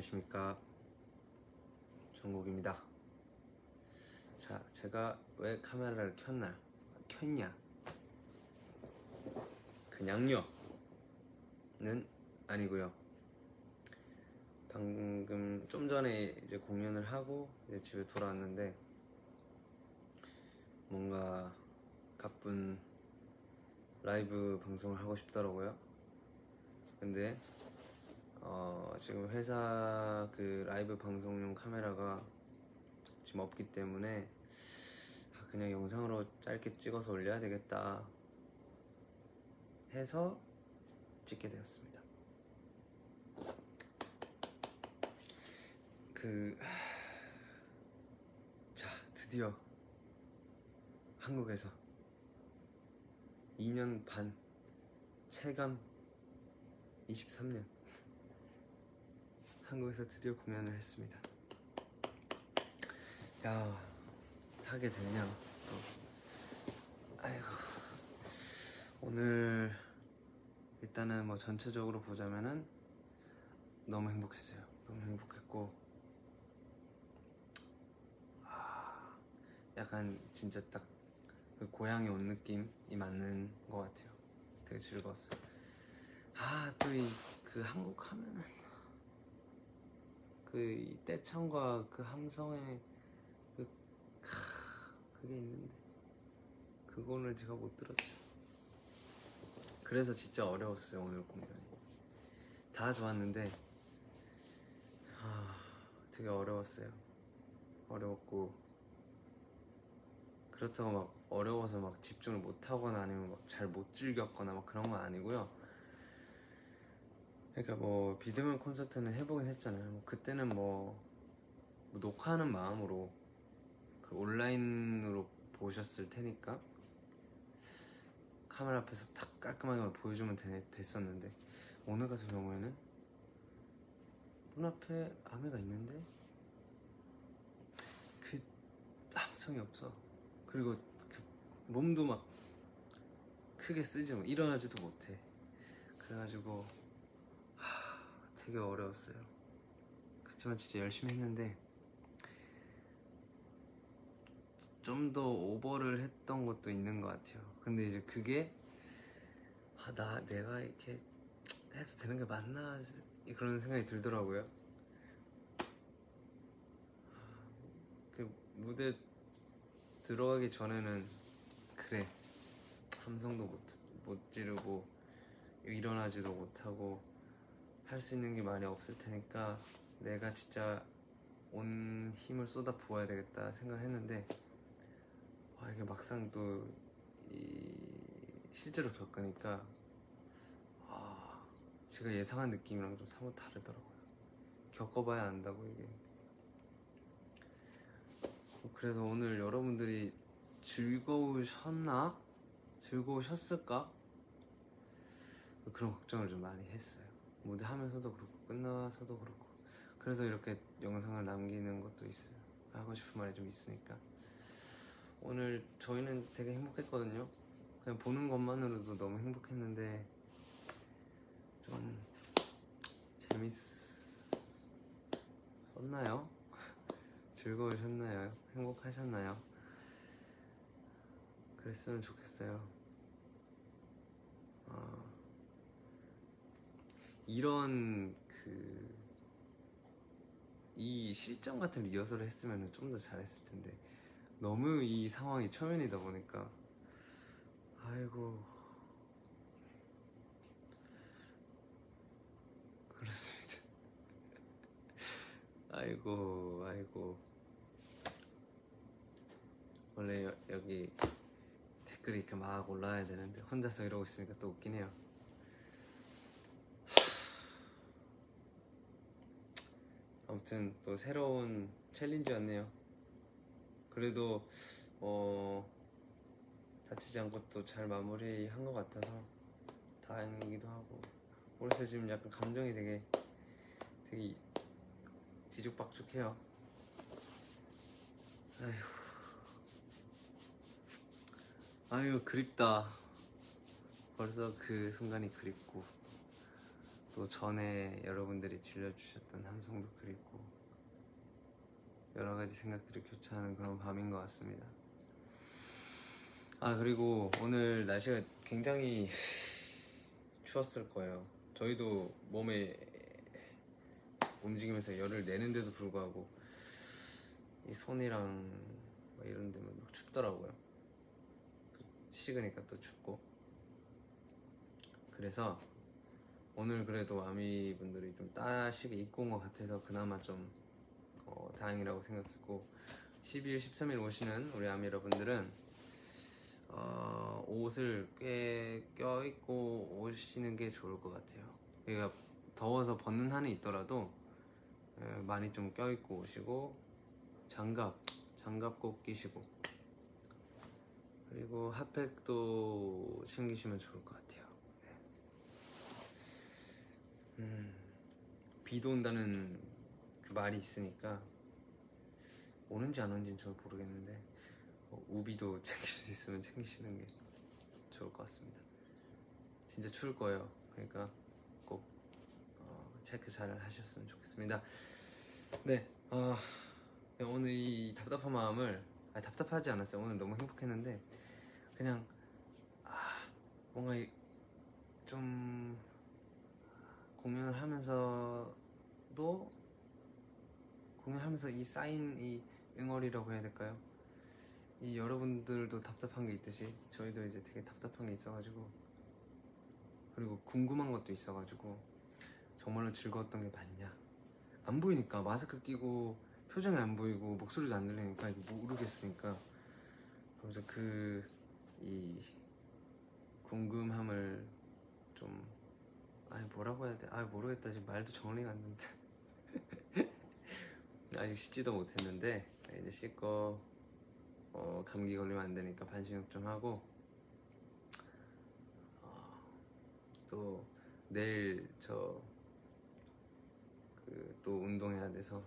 안녕하십니까. 정국입니다. 자 제가 왜 카메라를 켰나? 켰냐? 그냥요는 아니고요. 방금 좀 전에 이제 공연을 하고 이제 집에 돌아왔는데 뭔가 가쁜 라이브 방송을 하고 싶더라고요. 근데 어, 지금 회사 그 라이브 방송용 카메라가 지금 없기 때문에 아, 그냥 영상으로 짧게 찍어서 올려야 되겠다 해서 찍게 되었습니다. 그, 자, 드디어 한국에서 2년 반 체감 23년 한국에서 드디어 공연을 했습니다. 야 하게 되냐 또 아이고 오늘 일단은 뭐 전체적으로 보자면은 너무 행복했어요. 너무 행복했고 아, 약간 진짜 딱 그 고향에 온 느낌이 맞는 것 같아요. 되게 즐거웠어요. 아, 또 이 그 한국 하면은 그이 떼창과 그 함성의 그 크, 그게 있는데 그거를 제가 못 들었죠. 그래서 진짜 어려웠어요 오늘 공연이. 다 좋았는데 아, 되게 어려웠어요. 어려웠고 그렇다고 막 어려워서 막 집중을 못 하거나 아니면 막 잘 못 즐겼거나 막 그런 건 아니고요. 그러니까 뭐 비드맨 콘서트는 해보긴 했잖아요. 뭐 그때는 뭐, 뭐 녹화하는 마음으로 그 온라인으로 보셨을 테니까 카메라 앞에서 탁 깔끔하게 보여주면 되, 됐었는데 오늘 같은 경우에는 눈앞에 아메가 있는데 그 함성이 없어. 그리고 그 몸도 막 크게 쓰지 못, 일어나지도 못해. 그래가지고 하, 되게 어려웠어요. 그렇지만 진짜 열심히 했는데 좀 더 오버를 했던 것도 있는 것 같아요. 근데 이제 그게 아, 나 내가 이렇게 해도 되는 게 맞나 그런 생각이 들더라고요. 그 무대 들어가기 전에는 그래 함성도 못, 못 지르고 일어나지도 못하고 할 수 있는 게 많이 없을 테니까 내가 진짜 온 힘을 쏟아 부어야 되겠다 생각을 했는데 와 이게 막상 또이 실제로 겪으니까 아 제가 예상한 느낌이랑 좀 사뭇 다르더라고요 겪어봐야 안다고 이게 그래서 오늘 여러분들이 즐거우셨나? 즐거우셨을까? 그런 걱정을 좀 많이 했어요. 무대 하면서도 그렇고 끝나서도 그렇고 그래서 이렇게 영상을 남기는 것도 있어요. 하고 싶은 말이 좀 있으니까 오늘 저희는 되게 행복했거든요. 그냥 보는 것만으로도 너무 행복했는데 좀 재밌었나요? 즐거우셨나요? 행복하셨나요? 그랬으면 좋겠어요. 이런 그, 이 실전 같은 리허설을 했으면 좀 더 잘했을 텐데, 너무 이 상황이 초면이다 보니까, 아이고. 그렇습니다. 아이고, 아이고. 원래 여, 여기 댓글이 이렇게 막 올라와야 되는데 혼자서 이러고 있으니까 또 웃긴 해요. 아무튼 또 새로운 챌린지였네요. 그래도 어 다치지 않고 또 잘 마무리한 것 같아서 다행이기도 하고 그래서 지금 약간 감정이 되게 되게 뒤죽박죽해요. 아휴. 아유 그립다 벌써 그 순간이 그립고 또 전에 여러분들이 질려주셨던 함성도 그립고 여러 가지 생각들이 교차하는 그런 밤인 것 같습니다. 아 그리고 오늘 날씨가 굉장히 추웠을 거예요. 저희도 몸에 움직이면서 열을 내는데도 불구하고 이 손이랑 뭐 이런 데만 막 춥더라고요. 또 식으니까 또 춥고. 그래서 오늘 그래도 아미 분들이 좀 따시게 입고 온 것 같아서 그나마 좀 어, 다행이라고 생각했고 12일, 13일 오시는 우리 아미 여러분들은 어, 옷을 꽤 껴입고 오시는 게 좋을 것 같아요. 그러니까 더워서 벗는 한이 있더라도 에, 많이 좀 껴입고 오시고 장갑, 장갑 꼭 끼시고 그리고 핫팩도 챙기시면 좋을 것 같아요. 네. 음, 비도 온다는 그 말이 있으니까 오는지 안 오는지는 잘 모르겠는데 어, 우비도 챙길 수 있으면 챙기시는 게 좋을 것 같습니다. 진짜 추울 거예요. 그러니까 꼭 어, 체크 잘 하셨으면 좋겠습니다. 네, 어, 오늘 이 답답한 마음을 아니, 답답하지 않았어요. 오늘 너무 행복했는데 그냥 아, 뭔가 이- 좀 공연을 하면서도 공연하면서 이 쌓인 이 응어리라고 해야 될까요? 이 여러분들도 답답한 게 있듯이 저희도 이제 되게 답답한 게 있어가지고 그리고 궁금한 것도 있어가지고 정말로 즐거웠던 게 맞냐 안 보이니까 마스크 끼고 표정이 안 보이고 목소리도 안 들리니까 이게 모르겠으니까 그러면서 그 이 궁금함을 좀 아니 뭐라고 해야 돼? 아 모르겠다 지금 말도 정리가 안 된다 아직 씻지도 못했는데 이제 씻고 어, 감기 걸리면 안 되니까 반신욕 좀 하고 어, 또 내일 저 그 또 운동해야 돼서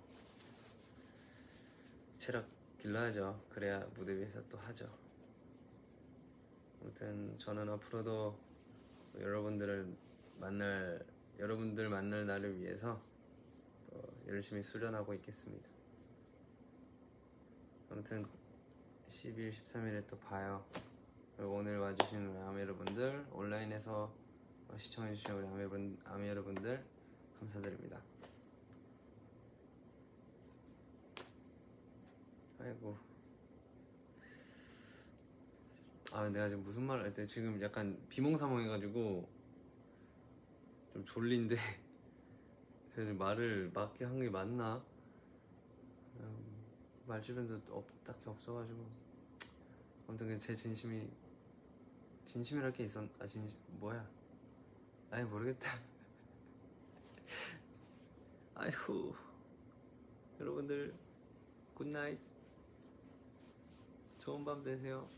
체력 길러야죠. 그래야 무대 위에서 또 하죠. 아무튼 저는 앞으로도 여러분들을 만날 여러분들 만날 날을 위해서 또 열심히 수련하고 있겠습니다. 아무튼 12일, 13일에 또 봐요. 그리고 오늘 와주신 우리 아미 여러분들, 온라인에서 시청해주신 우리 아미, 여러분, 아미 여러분들 감사드립니다. 아이고. 아, 내가 지금 무슨 말을 했대? 지금 약간 비몽사몽해가지고 좀 졸린데. 제가 지금 말을 맞게 한 게 맞나? 음, 말 주변도 없, 딱히 없어가지고. 아무튼 그냥 제 진심이 진심이랄 게 있었 아 진심 뭐야? 아니 모르겠다. 아이고. 여러분들 good night. 좋은 밤 되세요